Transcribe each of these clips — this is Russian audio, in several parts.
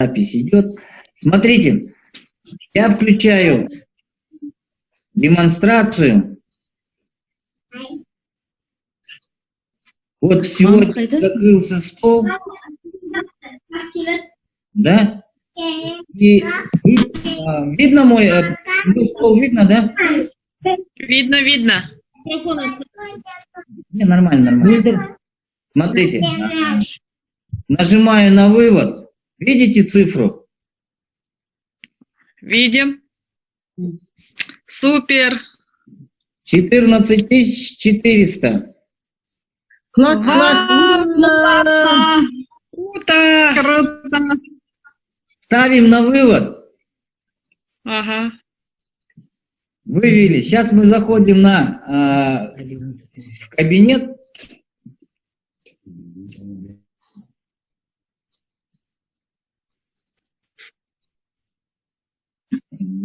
Запись идет. Смотрите, я включаю демонстрацию. Вот сегодня закрылся стол. Да? И а, видно мой, э, мой стол, видно, да? Видно, видно. Не, нормально, нормально. Смотрите, нажимаю на вывод. Видите цифру? Видим. Супер. 14 400. Класс, класс. Круто. Круто. Ставим на вывод. Ага. Вывели. Сейчас мы заходим на а, в кабинет.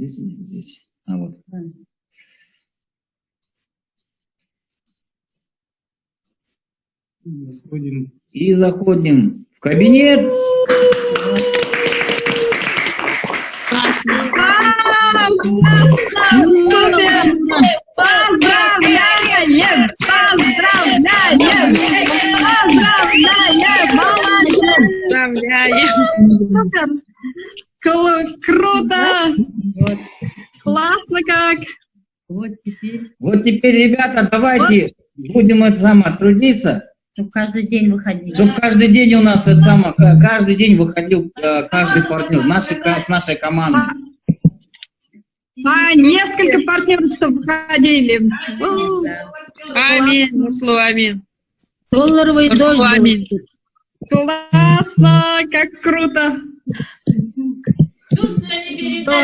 Здесь, нет, здесь. А вот. И заходим в кабинет. Вау, супер. Поздравляем, поздравляем, поздравляем, молодец. Поздравляем. Супер. Кру- Круто. Классно как. Вот теперь, Вот теперь, ребята, давайте будем это самое трудиться, чтобы каждый день выходить. чтобы каждый день у нас это самое, ка- каждый день выходил э, каждый партнер нашей, ко- с нашей командой. А, несколько партнерств выходили. Аминь, слово аминь. Долларовый дождь аминь. Классно, как круто.